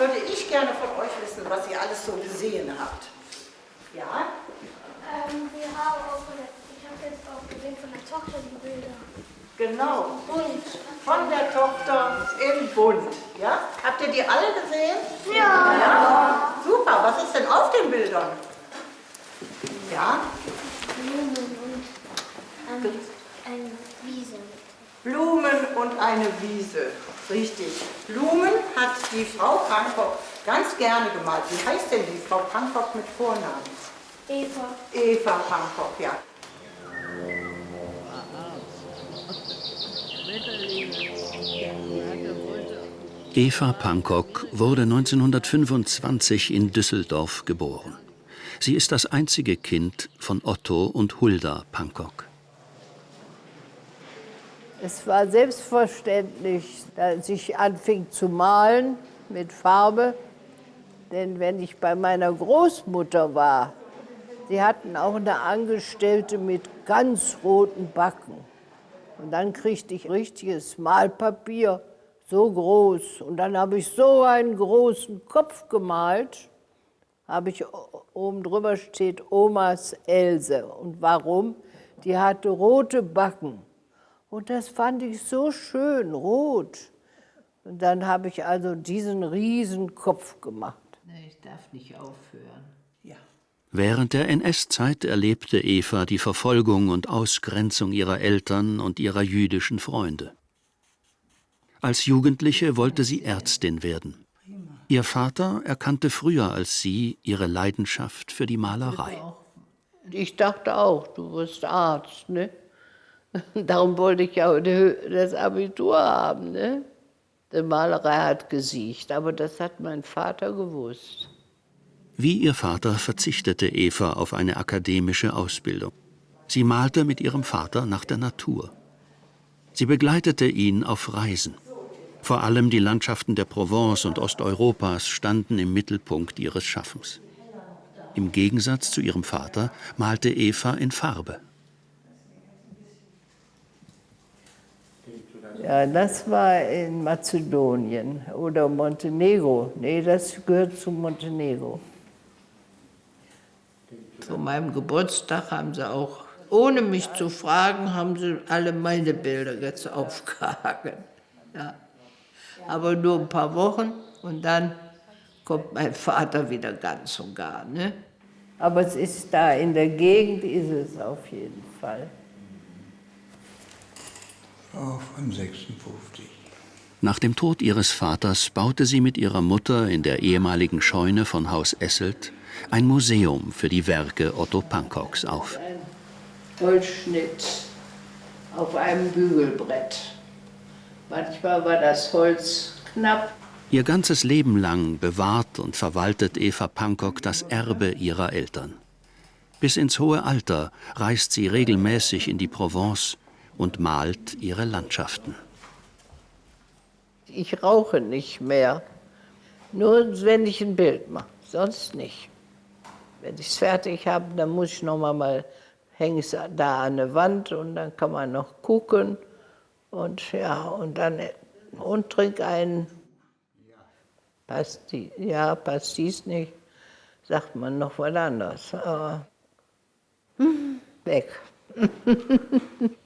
würde ich gerne von euch wissen, was ihr alles so gesehen habt. Ja? Ähm, wir haben auch, ich habe jetzt auch gesehen von der Tochter die Bilder. Genau. Und Von der Tochter im Bund. Ja? Habt ihr die alle gesehen? Ja. ja. Super. Was ist denn auf den Bildern? Ja? Blumen und ähm, eine Wiese. Blumen und eine Wiese. Richtig. Blumen hat die Frau Pankok ganz gerne gemalt. Wie heißt denn die Frau Pankok mit Vornamen? Eva. Eva Pankok, ja. Eva Pankok wurde 1925 in Düsseldorf geboren. Sie ist das einzige Kind von Otto und Hulda Pankok. Es war selbstverständlich, dass ich anfing zu malen mit Farbe. Denn wenn ich bei meiner Großmutter war, sie hatten auch eine Angestellte mit ganz roten Backen. Und dann kriegte ich richtiges Malpapier, so groß. Und dann habe ich so einen großen Kopf gemalt. Habe ich oben drüber steht Omas Else. Und warum? Die hatte rote Backen. Und das fand ich so schön, rot. Und dann habe ich also diesen riesen Kopf gemacht. Nee, ich darf nicht aufhören. Während der NS-Zeit erlebte Eva die Verfolgung und Ausgrenzung ihrer Eltern und ihrer jüdischen Freunde. Als Jugendliche wollte sie Ärztin werden. Ihr Vater erkannte früher als sie ihre Leidenschaft für die Malerei. Ich dachte auch, du wirst Arzt, ne? Darum wollte ich ja das Abitur haben, ne? Die Malerei hat gesiegt, aber das hat mein Vater gewusst. Wie ihr Vater verzichtete Eva auf eine akademische Ausbildung. Sie malte mit ihrem Vater nach der Natur. Sie begleitete ihn auf Reisen. Vor allem die Landschaften der Provence und Osteuropas standen im Mittelpunkt ihres Schaffens. Im Gegensatz zu ihrem Vater malte Eva in Farbe. Ja, das war in Mazedonien oder Montenegro. Nee, das gehört zu Montenegro. Zu meinem Geburtstag haben sie auch, ohne mich zu fragen, haben sie alle meine Bilder jetzt aufgehangen. Ja. Aber nur ein paar Wochen und dann kommt mein Vater wieder ganz und gar. Ne? Aber es ist da, in der Gegend ist es auf jeden Fall. Frau von 56. Nach dem Tod ihres Vaters baute sie mit ihrer Mutter in der ehemaligen Scheune von Haus Esselt ein Museum für die Werke Otto Pankoks auf. Holzschnitt auf einem Bügelbrett. Manchmal war das Holz knapp. Ihr ganzes Leben lang bewahrt und verwaltet Eva Pankok das Erbe ihrer Eltern. Bis ins hohe Alter reist sie regelmäßig in die Provence und malt ihre Landschaften. Ich rauche nicht mehr, nur wenn ich ein Bild mache, sonst nicht. Wenn ich es fertig habe, dann muss ich noch mal, mal hänge es da an der Wand und dann kann man noch gucken und ja und dann und trink einen. Passt die, ja, passt dies nicht, sagt man noch was anderes. Aber, weg.